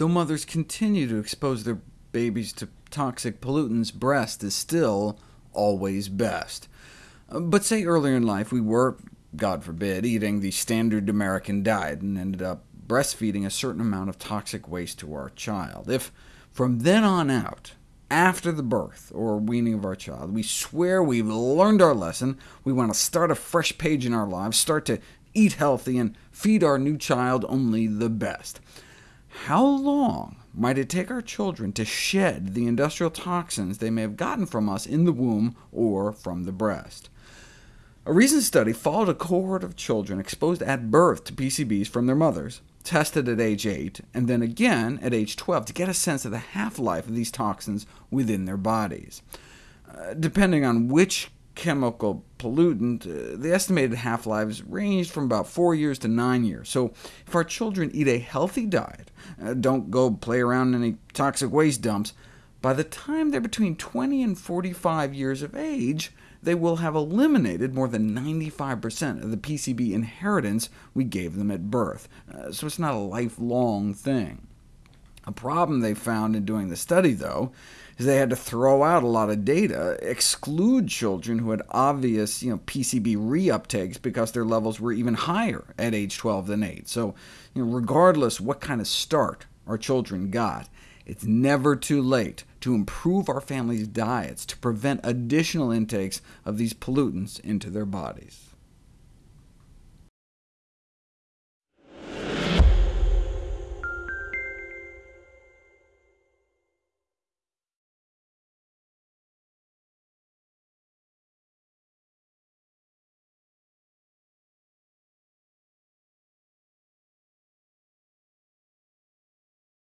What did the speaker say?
Though mothers continue to expose their babies to toxic pollutants, breast is still always best. Uh, but say earlier in life we were, God forbid, eating the standard American diet and ended up breastfeeding a certain amount of toxic waste to our child. If from then on out, after the birth or weaning of our child, we swear we've learned our lesson, we want to start a fresh page in our lives, start to eat healthy, and feed our new child only the best, how long might it take our children to shed the industrial toxins they may have gotten from us in the womb or from the breast? A recent study followed a cohort of children exposed at birth to PCBs from their mothers, tested at age 8, and then again at age 12 to get a sense of the half-life of these toxins within their bodies. Uh, depending on which chemical pollutant, uh, the estimated half-lives ranged from about 4 years to 9 years. So if our children eat a healthy diet, uh, don't go play around in any toxic waste dumps, by the time they're between 20 and 45 years of age, they will have eliminated more than 95% of the PCB inheritance we gave them at birth, uh, so it's not a lifelong thing. A problem they found in doing the study, though, is they had to throw out a lot of data, exclude children who had obvious you know, PCB reuptakes because their levels were even higher at age 12 than 8. So you know, regardless what kind of start our children got, it's never too late to improve our families' diets to prevent additional intakes of these pollutants into their bodies.